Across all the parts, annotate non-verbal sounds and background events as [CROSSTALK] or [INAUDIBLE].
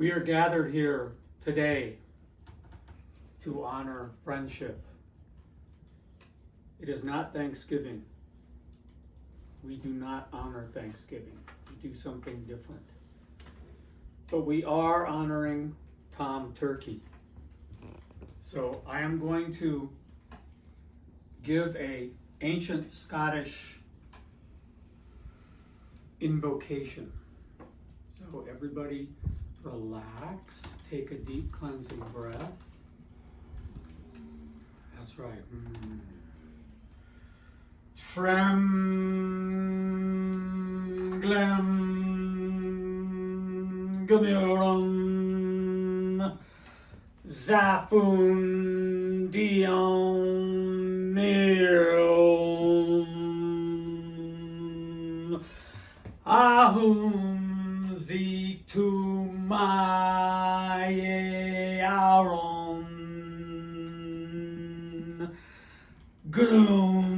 We are gathered here today to honor friendship. It is not Thanksgiving. We do not honor Thanksgiving. We do something different. But we are honoring Tom Turkey. So I am going to give a ancient Scottish invocation. So everybody relax, take a deep cleansing breath. That's right. Mm. Gumurum Zafun Dion Ahum Maye Aaron Gloom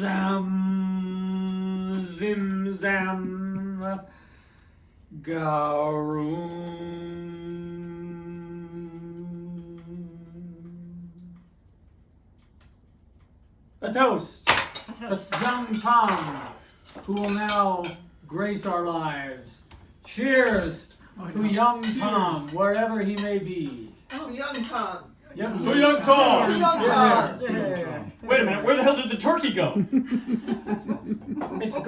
Zam Zim Zam Garoon A toast to young Tom, who will now grace our lives. Cheers oh, to young Tom, wherever he may be. Oh, young Tom. Young, To young Tom. To young Tom. Yeah. Wait a minute, where the hell did the turkey go? [LAUGHS] It's gone.